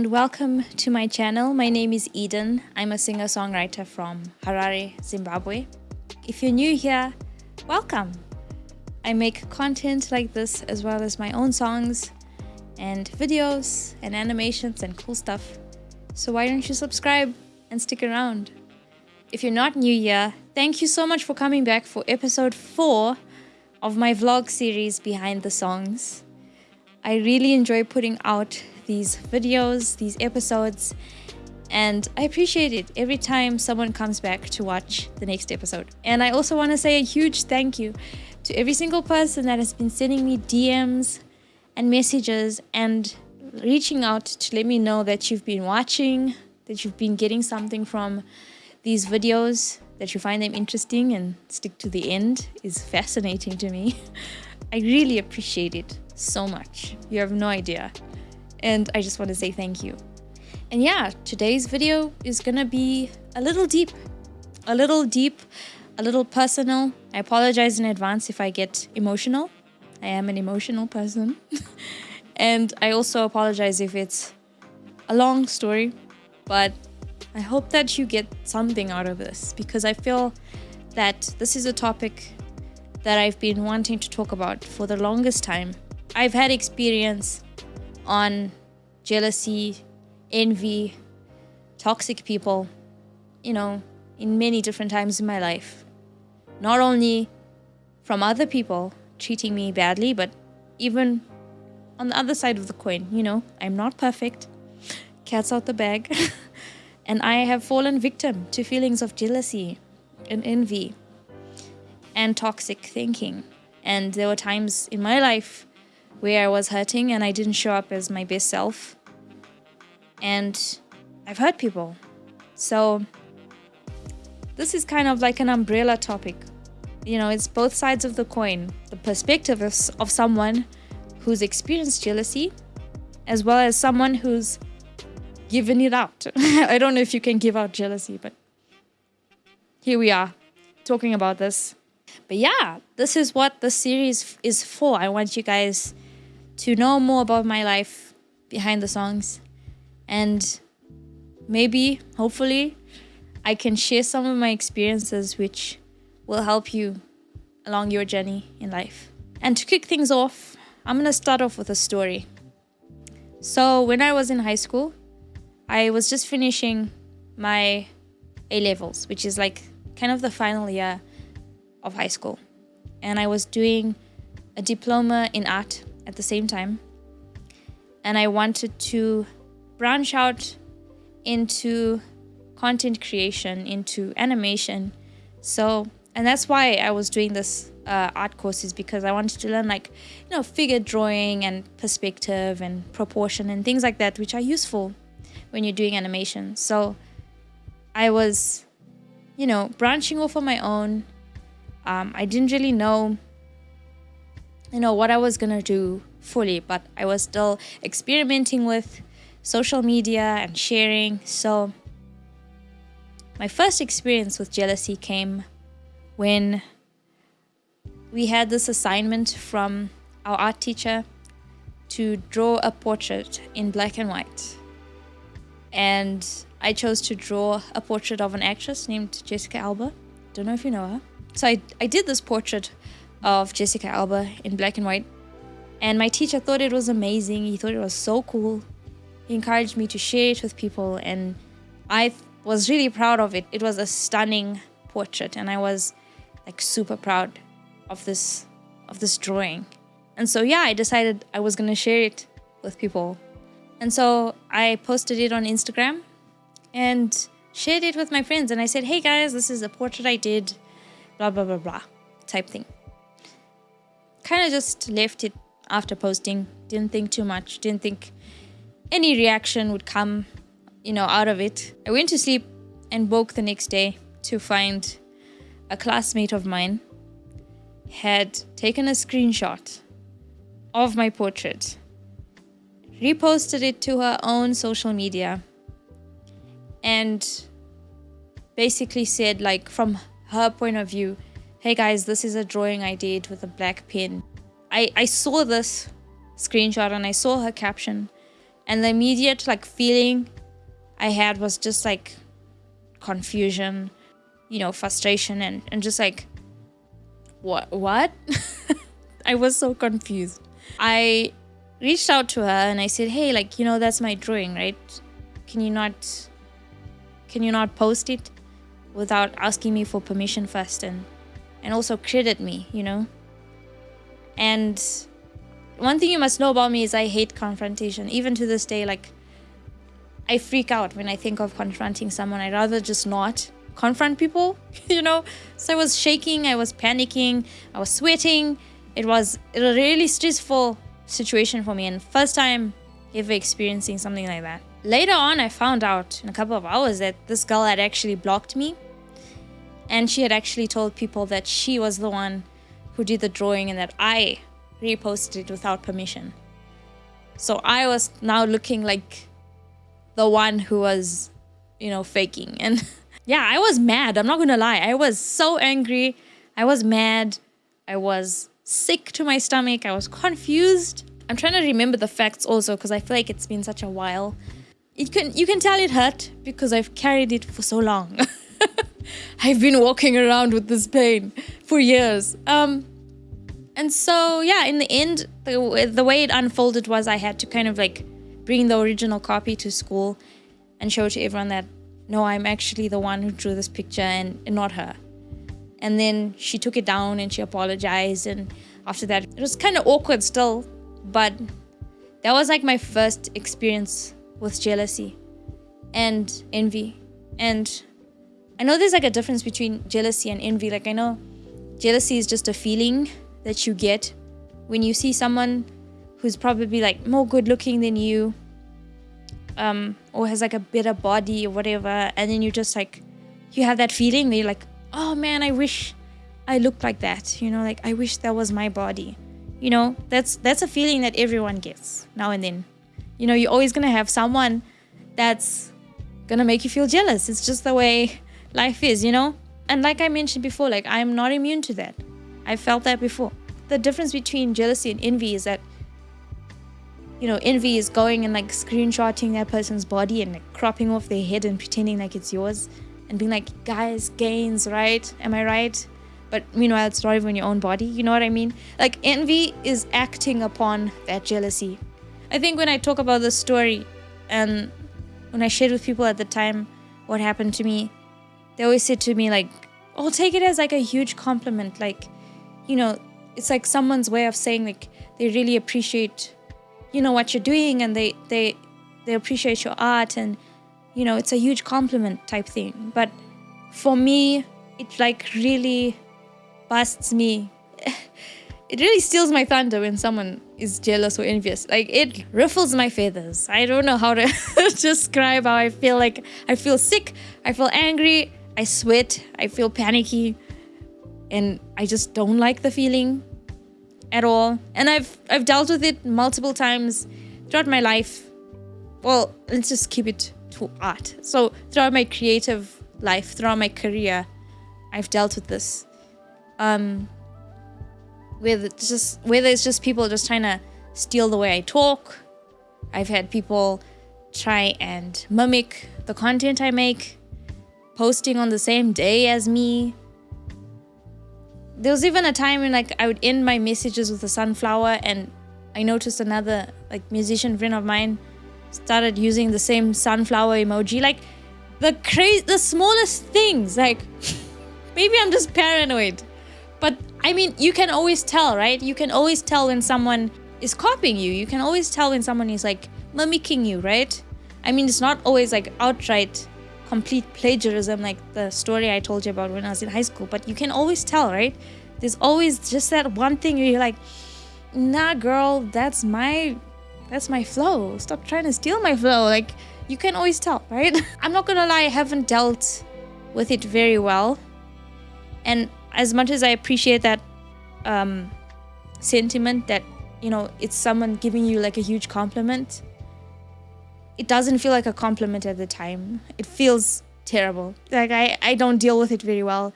and welcome to my channel. My name is Eden. I'm a singer-songwriter from Harare, Zimbabwe. If you're new here, welcome. I make content like this as well as my own songs and videos and animations and cool stuff. So why don't you subscribe and stick around? If you're not new here, thank you so much for coming back for episode 4 of my vlog series Behind the Songs. I really enjoy putting out these videos, these episodes, and I appreciate it every time someone comes back to watch the next episode. And I also want to say a huge thank you to every single person that has been sending me DMs and messages and reaching out to let me know that you've been watching, that you've been getting something from these videos, that you find them interesting and stick to the end is fascinating to me. I really appreciate it so much. You have no idea. And I just want to say thank you. And yeah, today's video is gonna be a little deep, a little deep, a little personal. I apologize in advance if I get emotional. I am an emotional person. and I also apologize if it's a long story, but I hope that you get something out of this because I feel that this is a topic that I've been wanting to talk about for the longest time. I've had experience on jealousy, envy, toxic people, you know, in many different times in my life. Not only from other people treating me badly, but even on the other side of the coin, you know, I'm not perfect. Cat's out the bag. and I have fallen victim to feelings of jealousy and envy and toxic thinking. And there were times in my life where I was hurting and I didn't show up as my best self. And I've hurt people. So this is kind of like an umbrella topic. You know, it's both sides of the coin. The perspective of, of someone who's experienced jealousy as well as someone who's given it out. I don't know if you can give out jealousy, but here we are talking about this. But yeah, this is what the series is for. I want you guys to know more about my life behind the songs and maybe, hopefully, I can share some of my experiences which will help you along your journey in life. And to kick things off, I'm to start off with a story. So, when I was in high school, I was just finishing my A levels, which is like kind of the final year of high school. And I was doing a diploma in art at the same time. And I wanted to branch out into content creation, into animation. So, and that's why I was doing this uh, art courses because I wanted to learn like, you know, figure drawing and perspective and proportion and things like that, which are useful when you're doing animation. So I was, you know, branching off on my own. Um, I didn't really know you know what I was gonna do fully, but I was still experimenting with social media and sharing. So my first experience with jealousy came when we had this assignment from our art teacher to draw a portrait in black and white. And I chose to draw a portrait of an actress named Jessica Alba. Don't know if you know her. So I, I did this portrait of Jessica Alba in black and white. And my teacher thought it was amazing. He thought it was so cool. He encouraged me to share it with people and I was really proud of it. It was a stunning portrait and I was like super proud of this of this drawing. And so yeah, I decided I was going to share it with people. And so I posted it on Instagram and shared it with my friends and I said, "Hey guys, this is a portrait I did blah blah blah blah" type thing kind of just left it after posting. Didn't think too much. Didn't think any reaction would come, you know, out of it. I went to sleep and woke the next day to find a classmate of mine had taken a screenshot of my portrait, reposted it to her own social media, and basically said, like, from her point of view, Hey guys, this is a drawing I did with a black pen. I, I saw this screenshot and I saw her caption And the immediate like feeling I had was just like confusion, you know, frustration and, and just like what what? I was so confused. I reached out to her and I said, "Hey, like, you know, that's my drawing, right? Can you not can you not post it without asking me for permission first and and also credit me, you know?" And one thing you must know about me is I hate confrontation. Even to this day, like I freak out when I think of confronting someone. I'd rather just not confront people, you know? So I was shaking, I was panicking, I was sweating. It was a really stressful situation for me and first time ever experiencing something like that. Later on, I found out in a couple of hours that this girl had actually blocked me and she had actually told people that she was the one who did the drawing and that I reposted it without permission. So I was now looking like the one who was, you know, faking. And yeah, I was mad. I'm not going to lie. I was so angry. I was mad. I was sick to my stomach. I was confused. I'm trying to remember the facts also because I feel like it's been such a while. It can you can tell it hurt because I've carried it for so long. I've been walking around with this pain for years. Um and so yeah, in the end the, the way it unfolded was I had to kind of like bring the original copy to school and show to everyone that no, I'm actually the one who drew this picture and, and not her. And then she took it down and she apologized. And after that, it was kind of awkward still, but that was like my first experience with jealousy and envy. And I know there's like a difference between jealousy and envy. Like, I know jealousy is just a feeling that you get when you see someone who's probably like more good looking than you um, or has like a better body or whatever, and then you just like you have that feeling that you're like, oh man, I wish I looked like that. You know, like I wish that was my body. You know, that's that's a feeling that everyone gets now and then. You know, you're always gonna have someone that's gonna make you feel jealous. It's just the way life is, you know? And like I mentioned before, like I'm not immune to that. I felt that before. The difference between jealousy and envy is that you know, envy is going and like screenshotting that person's body and like cropping off their head and pretending like it's yours and being like, guys, gains, right? Am I right? But meanwhile, it's not even your own body. You know what I mean? Like, envy is acting upon that jealousy. I think when I talk about this story and when I shared with people at the time what happened to me, they always say to me, like, oh, take it as like a huge compliment. Like, you know, it's like someone's way of saying, like, they really appreciate you know what you're doing and they they they appreciate your art and you know it's a huge compliment type thing. But for me it like really busts me. It really steals my thunder when someone is jealous or envious. Like it ruffles my feathers. I don't know how to describe how i feel. Like i feel sick. I feel angry i sweat i feel panicky and i just don't like the feeling at all. And I've I've dealt with it multiple times throughout my life. Well, let's just keep it to art. So throughout my creative life, throughout my career, I've dealt with this. Um whether it's just whether it's just people just trying to steal the way I talk. I've had people try and mimic the content I make, posting on the same day as me, there was even a time when like I would end my messages with a sunflower and I noticed another like musician friend of mine started using the same sunflower emoji. Like the crazy the smallest things like maybe I'm just paranoid. But I mean you can always tell right? You can always tell when someone is copying you. You can always tell when someone is like mimicking you right? I mean it's not always like outright complete plagiarism like the story I told you about when I was in high school, but you can always tell, right? There's always just that one thing where you're like, nah, girl, that's my that's my flow. Stop trying to steal my flow. Like you can always tell, right? I'm not gonna lie, I haven't dealt with it very well. And as much as I appreciate that um, sentiment that, you know, it's someone giving you like a huge compliment, it doesn't feel like a compliment at the time. It feels terrible. Like I, I don't deal with it very well.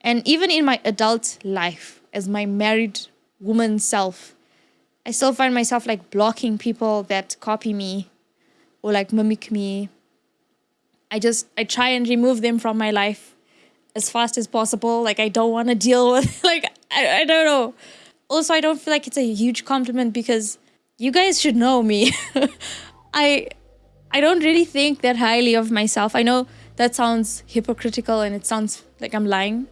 And even in my adult life, as my married woman self, I still find myself like blocking people that copy me or like mimic me. I just I try and remove them from my life as fast as possible. Like I don't want to deal with like I, I don't know. Also I don't feel like it's a huge compliment because you guys should know me. I I don't really think that highly of myself. I know that sounds hypocritical and it sounds like I'm lying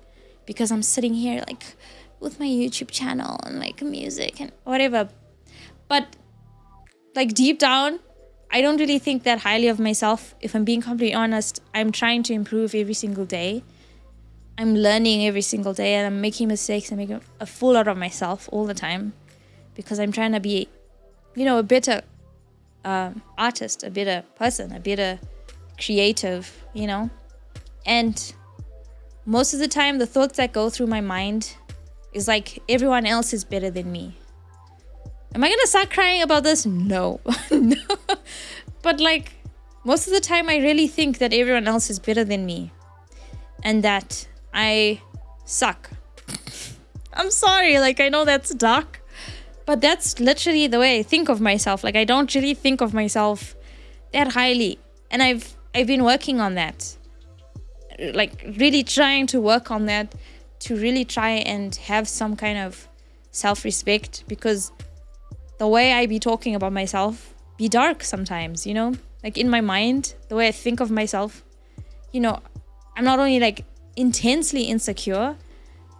because I'm sitting here like with my YouTube channel and like music and whatever. But like deep down, I don't really think that highly of myself. If I'm being completely honest, I'm trying to improve every single day. I'm learning every single day and I'm making mistakes and making a fool out of myself all the time because I'm trying to be, you know, a better um, artist, a better person, a better creative, you know? And most of the time, the thoughts that go through my mind is like, everyone else is better than me. Am I gonna start crying about this? No. no. But like, most of the time, I really think that everyone else is better than me and that I suck. I'm sorry, like, I know that's dark, but that's literally the way I think of myself. Like, I don't really think of myself that highly. And I've I've been working on that. Like really trying to work on that to really try and have some kind of self-respect because the way I be talking about myself be dark sometimes, you know? Like in my mind, the way I think of myself, you know, I'm not only like intensely insecure,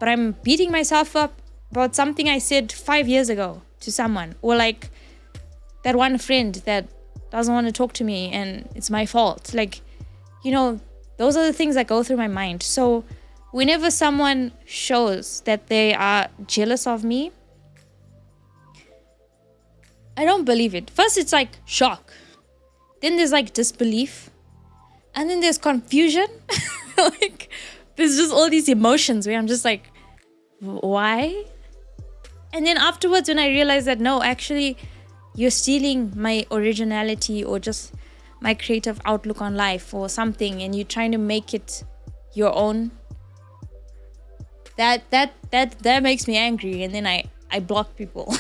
but I'm beating myself up about something I said five years ago to someone or like that one friend that doesn't want to talk to me and it's my fault. Like, you know, those are the things that go through my mind. So whenever someone shows that they are jealous of me, I don't believe it. First, it's like shock. Then there's like disbelief. And then there's confusion. like, there's just all these emotions where I'm just like, why? And then afterwards, when I realize that no, actually, you're stealing my originality or just my creative outlook on life or something and you're trying to make it your own that that that that makes me angry and then i i block people.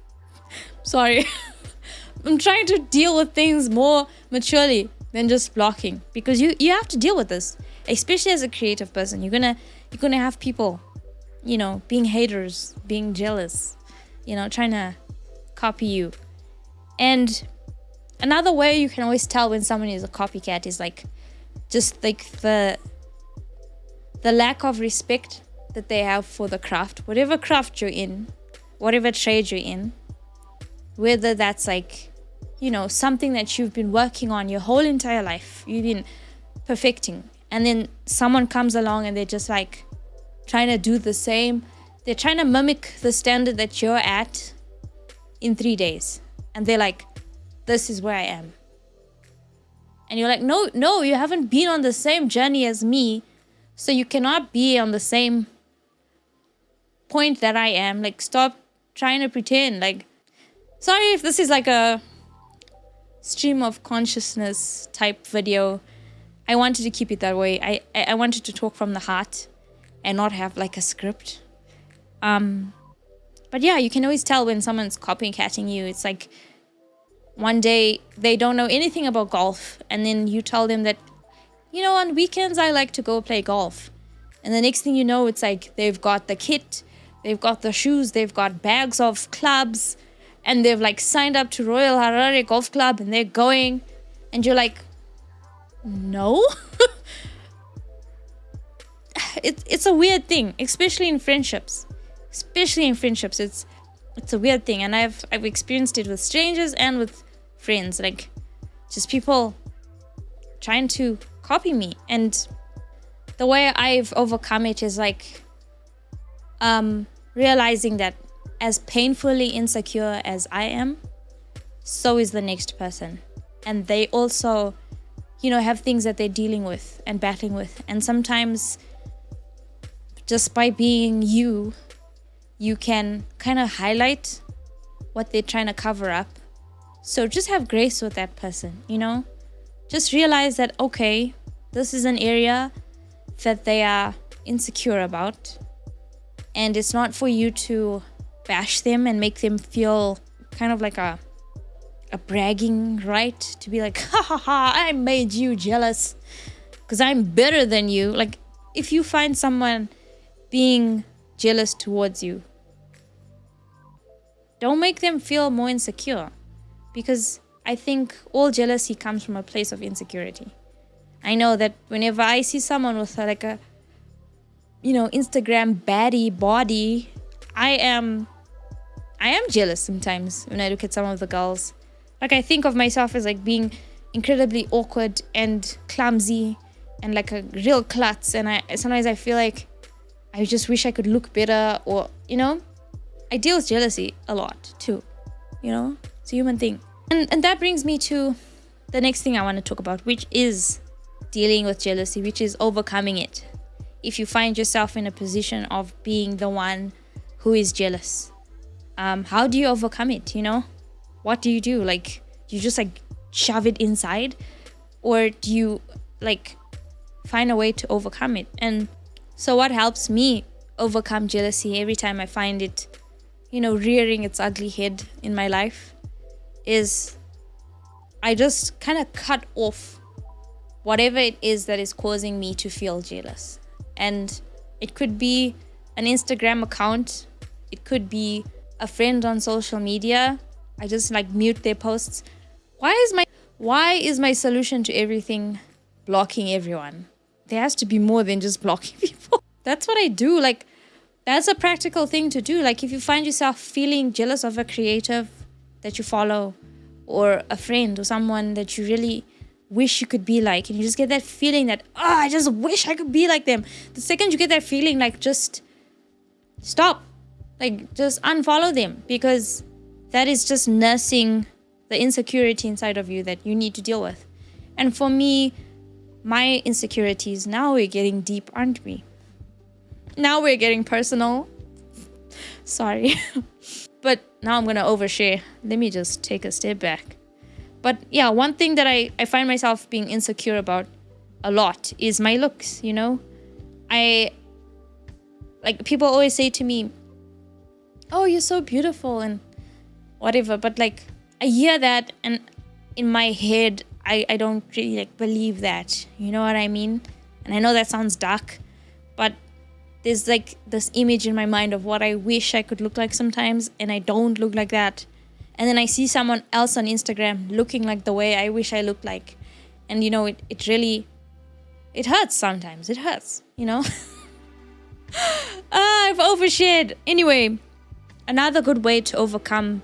Sorry. I'm trying to deal with things more maturely than just blocking because you you have to deal with this especially as a creative person. You're gonna you're gonna have people you know being haters being jealous you know trying to copy you. And another way you can always tell when someone is a copycat is like just like the the lack of respect that they have for the craft, whatever craft you're in, whatever trade you're in, whether that's like, you know, something that you've been working on your whole entire life, you've been perfecting, and then someone comes along and they're just like trying to do the same, they're trying to mimic the standard that you're at in three days. And they're like, this is where I am. And you're like, no, no, you haven't been on the same journey as me. So you cannot be on the same point that I am. Like, stop trying to pretend. Like, sorry if this is like a stream of consciousness type video. I wanted to keep it that way. I, I wanted to talk from the heart and not have like a script. Um, but yeah, you can always tell when someone's copycatting you. It's like one day they don't know anything about golf, and then you tell them that, you know, on weekends I like to go play golf. And the next thing you know, it's like they've got the kit, they've got the shoes, they've got bags of clubs, and they've like signed up to Royal Harare Golf Club and they're going. And you're like, no? it, it's a weird thing, especially in friendships. Especially in friendships it's it's a weird thing. And i've i've experienced it with strangers and with friends like just people trying to copy me. And the way i've overcome it is like um realizing that as painfully insecure as i am so is the next person. And they also you know have things that they're dealing with and battling with. And sometimes just by being you you can kind of highlight what they're trying to cover up. So just have grace with that person, you know? Just realize that, okay, this is an area that they are insecure about. And it's not for you to bash them and make them feel kind of like a a bragging right to be like ha ha ha I made you jealous because I'm better than you like if you find someone being jealous towards you don't make them feel more insecure because I think all jealousy comes from a place of insecurity. I know that whenever I see someone with uh, like a you know Instagram baddie body, I am I am jealous sometimes when I look at some of the girls. Like I think of myself as like being incredibly awkward and clumsy and like a real klutz and I sometimes I feel like I just wish I could look better or you know I deal with jealousy a lot too you know? It's a human thing. And and that brings me to the next thing I want to talk about which is dealing with jealousy which is overcoming it. If you find yourself in a position of being the one who is jealous um, how do you overcome it you know? What do you do? Like you just like shove it inside? Or do you like find a way to overcome it? And so what helps me overcome jealousy every time i find it you know rearing its ugly head in my life is i just kind of cut off whatever it is that is causing me to feel jealous. And it could be an instagram account it could be a friend on social media i just like mute their posts. Why is my why is my solution to everything blocking everyone there has to be more than just blocking people. That's what i do like that's a practical thing to do. Like if you find yourself feeling jealous of a creative that you follow or a friend or someone that you really wish you could be like and you just get that feeling that oh i just wish i could be like them the second you get that feeling like just stop. Like, just unfollow them because that is just nursing the insecurity inside of you that you need to deal with. And for me, my insecurities, now we're getting deep, aren't we? Now we're getting personal. Sorry. but now I'm going to overshare. Let me just take a step back. But yeah, one thing that I, I find myself being insecure about a lot is my looks, you know? I like people always say to me, oh you're so beautiful and whatever but like i hear that and in my head i i don't really like believe that. You know what i mean? And i know that sounds dark but there's like this image in my mind of what i wish i could look like sometimes and i don't look like that. And then i see someone else on instagram looking like the way i wish i looked like. And you know it, it really it hurts sometimes. It hurts you know? Ah, i've overshared. Anyway Another good way to overcome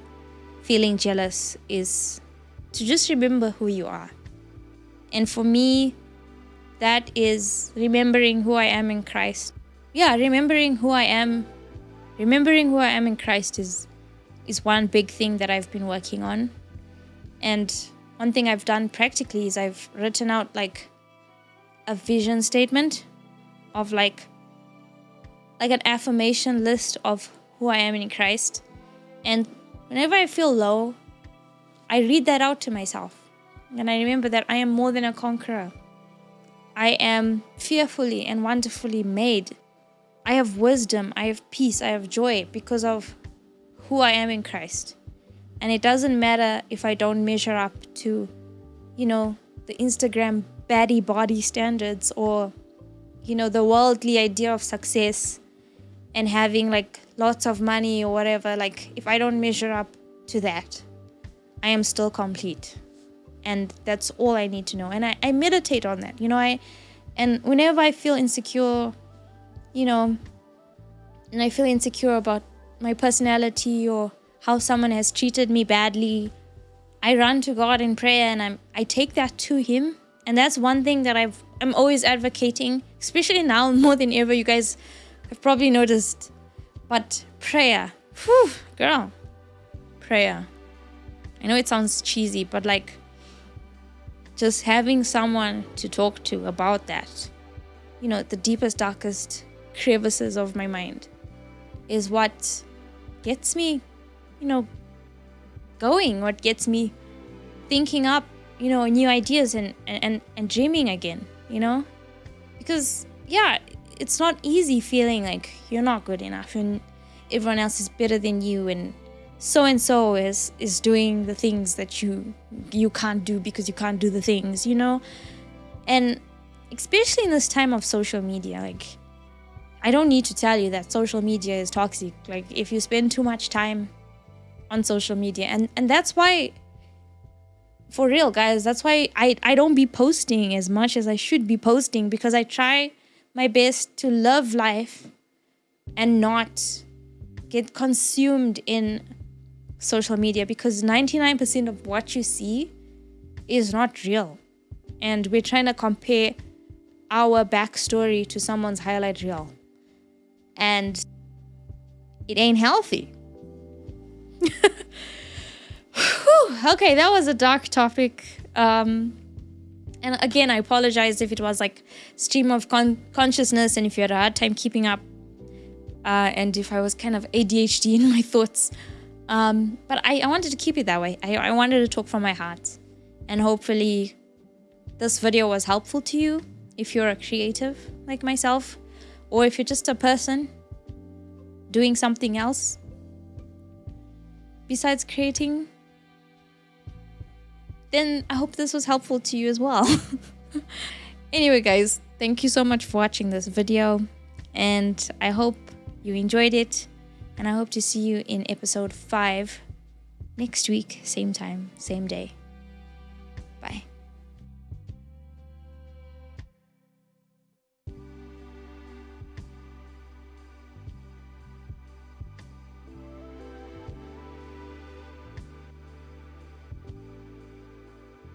feeling jealous is to just remember who you are. And for me, that is remembering who I am in Christ. Yeah, remembering who I am, remembering who I am in Christ is is one big thing that I've been working on. And one thing I've done practically is I've written out like a vision statement of like like an affirmation list of who I am in Christ. And whenever I feel low, I read that out to myself. And I remember that I am more than a conqueror. I am fearfully and wonderfully made. I have wisdom, I have peace, I have joy because of who I am in Christ. And it doesn't matter if I don't measure up to, you know, the Instagram baddie body standards or, you know, the worldly idea of success and having like lots of money or whatever, like if I don't measure up to that, I am still complete. And that's all I need to know. And I, I meditate on that, you know, I and whenever I feel insecure, you know, and I feel insecure about my personality or how someone has treated me badly, I run to God in prayer and I'm I take that to him. And that's one thing that I've I'm always advocating, especially now more than ever. You guys have probably noticed but prayer, whew, girl, prayer. I know it sounds cheesy, but like just having someone to talk to about that, you know, the deepest, darkest crevices of my mind is what gets me, you know, going, what gets me thinking up, you know, new ideas and, and, and dreaming again, you know? Because, yeah, it's not easy feeling like you're not good enough and everyone else is better than you and so and so is is doing the things that you you can't do because you can't do the things you know? And especially in this time of social media like i don't need to tell you that social media is toxic. Like if you spend too much time on social media and and that's why for real guys that's why i i don't be posting as much as i should be posting because i try my best to love life and not get consumed in social media because 99% of what you see is not real. And we're trying to compare our backstory to someone's highlight reel. And it ain't healthy. okay, that was a dark topic. Um, and again, I apologize if it was like stream of con consciousness and if you had a hard time keeping up. Uh, and if I was kind of ADHD in my thoughts. Um, but I, I wanted to keep it that way. I, I wanted to talk from my heart. And hopefully this video was helpful to you if you're a creative like myself, or if you're just a person doing something else besides creating, then I hope this was helpful to you as well. anyway, guys, thank you so much for watching this video, and I hope you enjoyed it and I hope to see you in episode 5 next week, same time, same day.